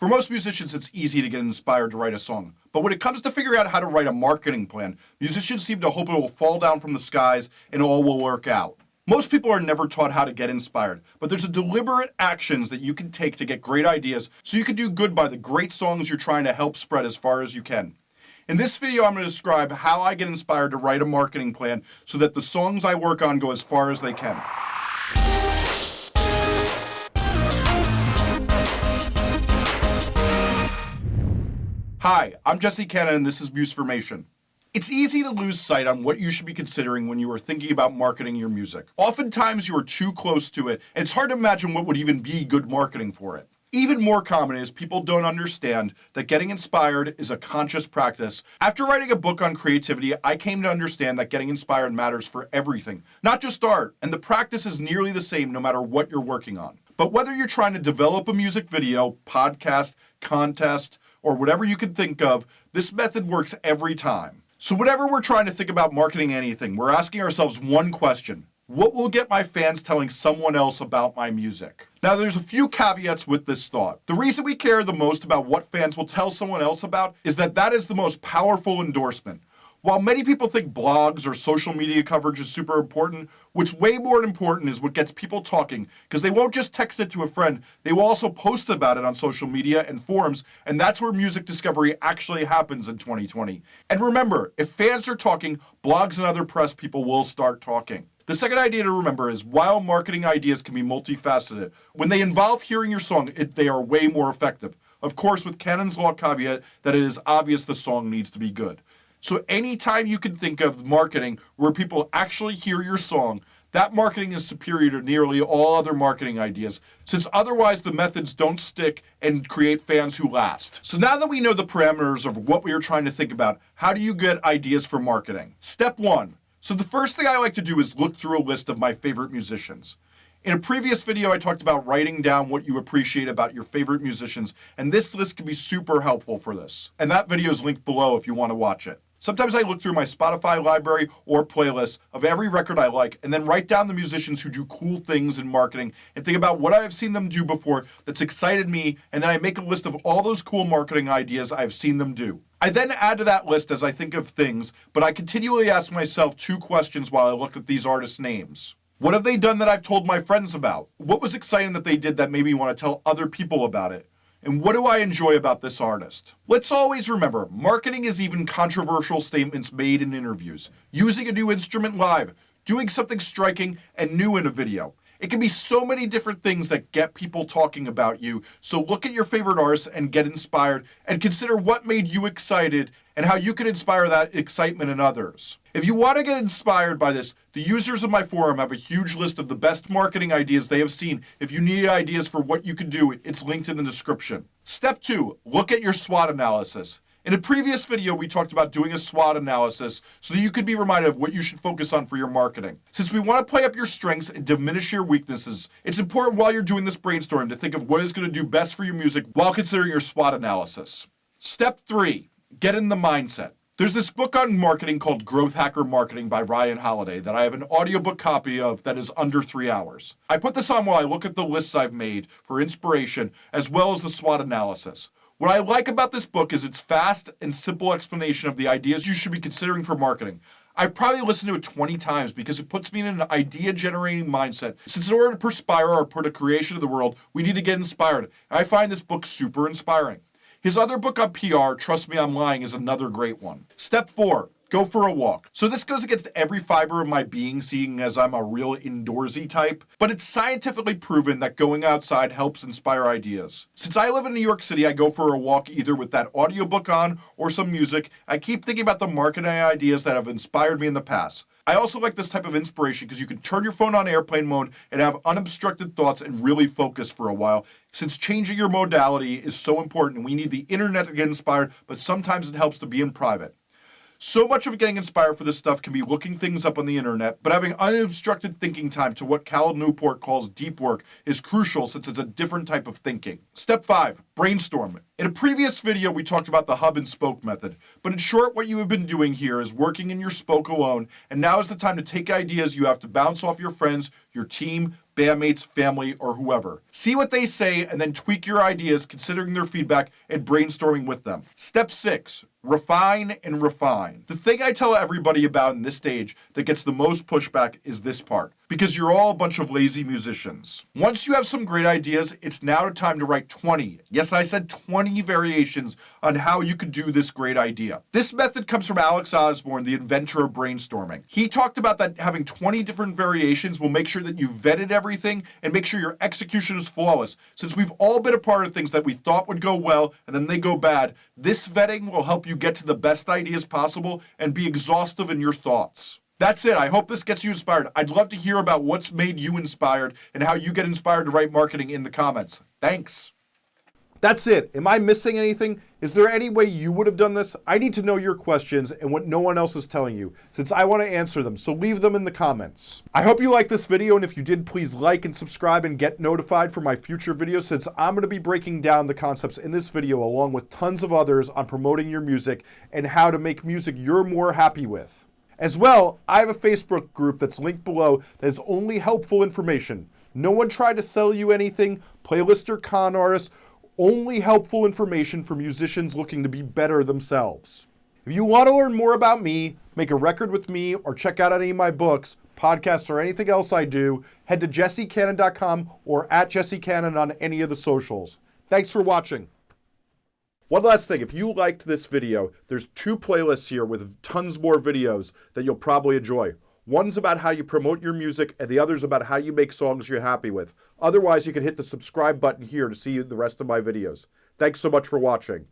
For most musicians, it's easy to get inspired to write a song. But when it comes to figuring out how to write a marketing plan, musicians seem to hope it will fall down from the skies and all will work out. Most people are never taught how to get inspired, but there's a deliberate actions that you can take to get great ideas so you can do good by the great songs you're trying to help spread as far as you can. In this video, I'm going to describe how I get inspired to write a marketing plan so that the songs I work on go as far as they can. Hi, I'm Jesse Cannon and this is Musformation. It's easy to lose sight on what you should be considering when you are thinking about marketing your music. Oftentimes you are too close to it, and it's hard to imagine what would even be good marketing for it. Even more common is people don't understand that getting inspired is a conscious practice. After writing a book on creativity, I came to understand that getting inspired matters for everything, not just art, and the practice is nearly the same no matter what you're working on. But whether you're trying to develop a music video, podcast, contest, or whatever you can think of, this method works every time. So whatever we're trying to think about marketing anything, we're asking ourselves one question. What will get my fans telling someone else about my music? Now there's a few caveats with this thought. The reason we care the most about what fans will tell someone else about is that that is the most powerful endorsement. While many people think blogs or social media coverage is super important, what's way more important is what gets people talking, because they won't just text it to a friend, they will also post about it on social media and forums, and that's where music discovery actually happens in 2020. And remember, if fans are talking, blogs and other press people will start talking. The second idea to remember is while marketing ideas can be multifaceted, when they involve hearing your song, it, they are way more effective. Of course, with Cannon's Law caveat that it is obvious the song needs to be good. So anytime you can think of marketing where people actually hear your song, that marketing is superior to nearly all other marketing ideas, since otherwise the methods don't stick and create fans who last. So now that we know the parameters of what we are trying to think about, how do you get ideas for marketing? Step one. So the first thing I like to do is look through a list of my favorite musicians. In a previous video, I talked about writing down what you appreciate about your favorite musicians, and this list can be super helpful for this. And that video is linked below if you want to watch it. Sometimes I look through my Spotify library or playlists of every record I like and then write down the musicians who do cool things in marketing and think about what I have seen them do before that's excited me and then I make a list of all those cool marketing ideas I've seen them do. I then add to that list as I think of things, but I continually ask myself two questions while I look at these artists' names. What have they done that I've told my friends about? What was exciting that they did that made me want to tell other people about it? And what do I enjoy about this artist? Let's always remember, marketing is even controversial statements made in interviews, using a new instrument live, doing something striking and new in a video. It can be so many different things that get people talking about you. So look at your favorite artists and get inspired and consider what made you excited and how you can inspire that excitement in others. If you want to get inspired by this, the users of my forum have a huge list of the best marketing ideas they have seen. If you need ideas for what you can do, it's linked in the description. Step two, look at your SWOT analysis. In a previous video, we talked about doing a SWOT analysis so that you could be reminded of what you should focus on for your marketing. Since we want to play up your strengths and diminish your weaknesses, it's important while you're doing this brainstorm to think of what is going to do best for your music while considering your SWOT analysis. Step three, get in the mindset. There's this book on marketing called Growth Hacker Marketing by Ryan Holiday that I have an audiobook copy of that is under three hours. I put this on while I look at the lists I've made for inspiration as well as the SWOT analysis. What I like about this book is its fast and simple explanation of the ideas you should be considering for marketing. I've probably listened to it 20 times because it puts me in an idea generating mindset. Since in order to perspire or put a creation of the world, we need to get inspired. And I find this book super inspiring. His other book on PR, Trust Me I'm Lying, is another great one. Step four, go for a walk. So this goes against every fiber of my being, seeing as I'm a real indoorsy type, but it's scientifically proven that going outside helps inspire ideas. Since I live in New York City, I go for a walk either with that audiobook on or some music. I keep thinking about the marketing ideas that have inspired me in the past. I also like this type of inspiration because you can turn your phone on airplane mode and have unobstructed thoughts and really focus for a while. Since changing your modality is so important, we need the internet to get inspired, but sometimes it helps to be in private. So much of getting inspired for this stuff can be looking things up on the internet, but having unobstructed thinking time to what Cal Newport calls deep work is crucial since it's a different type of thinking. Step 5. Brainstorm. In a previous video, we talked about the hub and spoke method, but in short, what you have been doing here is working in your spoke alone, and now is the time to take ideas you have to bounce off your friends, your team, bandmates, family, or whoever. See what they say and then tweak your ideas considering their feedback and brainstorming with them. Step six, refine and refine. The thing I tell everybody about in this stage that gets the most pushback is this part because you're all a bunch of lazy musicians. Once you have some great ideas, it's now time to write 20. Yes, I said 20 variations on how you could do this great idea. This method comes from Alex Osborn, the inventor of brainstorming. He talked about that having 20 different variations will make sure that you vetted everything and make sure your execution is flawless. Since we've all been a part of things that we thought would go well and then they go bad, this vetting will help you get to the best ideas possible and be exhaustive in your thoughts. That's it. I hope this gets you inspired. I'd love to hear about what's made you inspired and how you get inspired to write marketing in the comments. Thanks. That's it. Am I missing anything? Is there any way you would have done this? I need to know your questions and what no one else is telling you, since I want to answer them, so leave them in the comments. I hope you liked this video, and if you did, please like and subscribe and get notified for my future videos, since I'm going to be breaking down the concepts in this video along with tons of others on promoting your music and how to make music you're more happy with. As well, I have a Facebook group that's linked below that is only helpful information. No one tried to sell you anything, playlist or con artists, only helpful information for musicians looking to be better themselves. If you want to learn more about me, make a record with me, or check out any of my books, podcasts, or anything else I do, head to jessecannon.com or at jessecannon on any of the socials. Thanks for watching. One last thing, if you liked this video, there's two playlists here with tons more videos that you'll probably enjoy. One's about how you promote your music, and the other's about how you make songs you're happy with. Otherwise, you can hit the subscribe button here to see the rest of my videos. Thanks so much for watching.